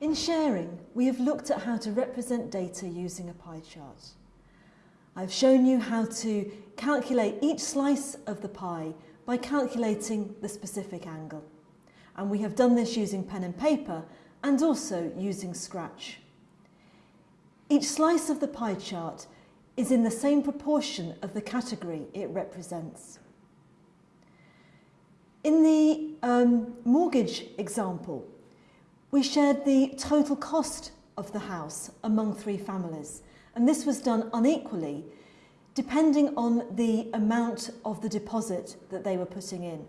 In sharing, we have looked at how to represent data using a pie chart. I've shown you how to calculate each slice of the pie by calculating the specific angle. And we have done this using pen and paper and also using Scratch. Each slice of the pie chart is in the same proportion of the category it represents. In the um, mortgage example, we shared the total cost of the house among three families, and this was done unequally depending on the amount of the deposit that they were putting in.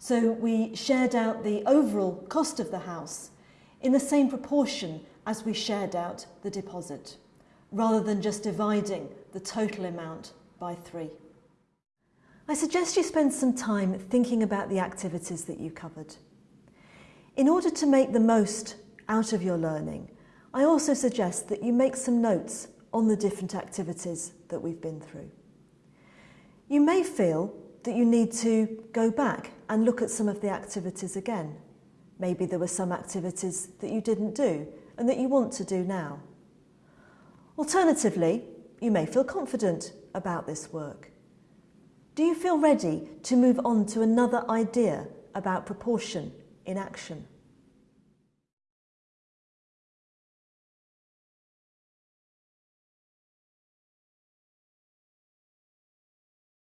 So we shared out the overall cost of the house in the same proportion as we shared out the deposit, rather than just dividing the total amount by three. I suggest you spend some time thinking about the activities that you covered. In order to make the most out of your learning, I also suggest that you make some notes on the different activities that we've been through. You may feel that you need to go back and look at some of the activities again. Maybe there were some activities that you didn't do and that you want to do now. Alternatively, you may feel confident about this work. Do you feel ready to move on to another idea about proportion in action?